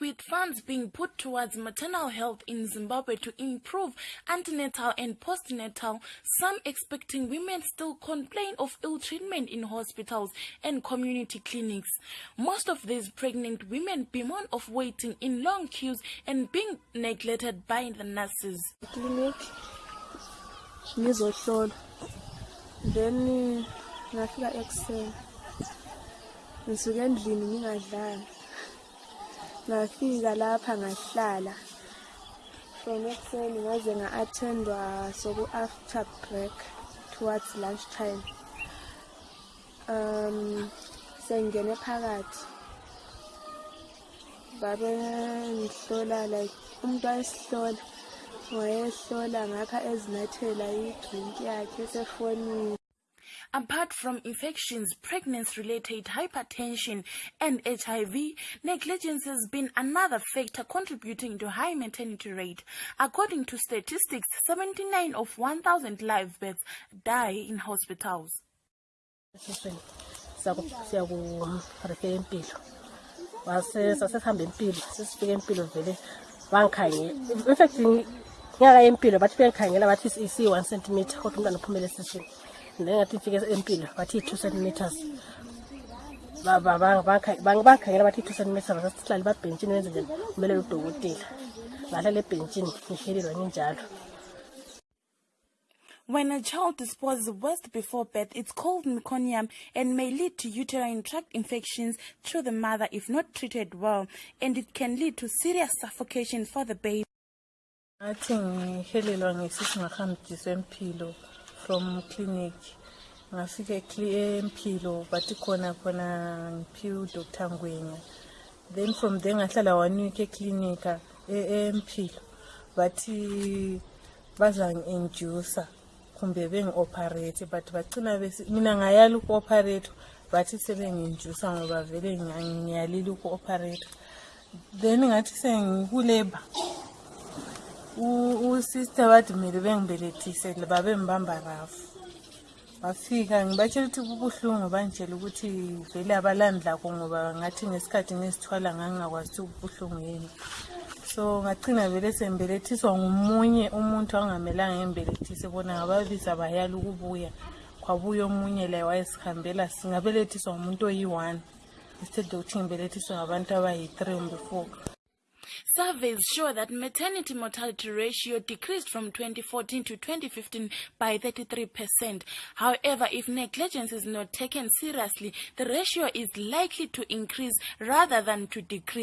with funds being put towards maternal health in Zimbabwe to improve antenatal and postnatal, some expecting women still complain of ill treatment in hospitals and community clinics. Most of these pregnant women bemoan of waiting in long queues and being neglected by the nurses. clinic ngizohlolwa then ngafika ekuseni ngisuke endlini ngingadlanga ngafika lapha ngahlala. From ekuseni ngaze nga-attendwa soku-after break towards lunch time. Um sengingene phakathi. Babengihlola like umuntu wayesihlola wayehlola ngapha ezinathela idrink yakhe esefonini Apart from infections, pregnancy related hypertension, and HIV, negligence has been another factor contributing to high maternity rate. According to statistics, 79 of 1,000 live births die in hospitals. esiswini siyakurefeka impilo sasesihambe impilo sesifike impilo vele bangikhangela infact ngiyaka impilo bathi bengikhangela bathi isiyi-one centimeter kodwa umntwana uphumele esiswini ngifike empilo bathi i-two centimeters Ba- ba- ba- bangikha- bang- bangikhangela bathi i-two centimeters sasihlale babhentshini wenze njani? Umelele udokotela ngahlala ebhentshini ngihelelwa nginjalo When a child disposes worst before birth, it's called meconium and may lead to uterine tract infections through the mother if not treated well, and it can lead to serious suffocation for the baby. ngathi ngihelelwa ngesithi ngahambiswe empilo from clinic. Ngafika empilo bathi khona khona ngiphiwe udr ngwenya. Then from there ngahlala one week eklinika e- empilo bathi bazangi-inducer kumbe bengi-operate but bagcina mina ngayali uku-operate bathi sebengi-inducer ngoba vele ngiya- ngiyalile uku-operate then ngathi sengikuleba usister kumele bengibelethise babembamba rafu. Bafika ngibatshela ukuthi kubuhlungu banjela ukuthi vele abalandlako ngoba ngathi ngesikhathi ngizithwala ngangingakwazi ukuthi kubuhlungu yini. So ngagcina vele sembelethiswa ngomunye umuntu angamelanga ngembelethise bona ngababiza bayala ukubuya. Kwabuya omunye laye wayesihambela singabelethiswa ngumuntu oyi-one instead yokuthi ngibelethiswe ngabantu abayi-three kumbe four Surveys show that maternity mortality ratio decreased from 2014 to 2015 by 33%. However, if negligence is not taken seriously, the ratio is likely to increase rather than to decrease.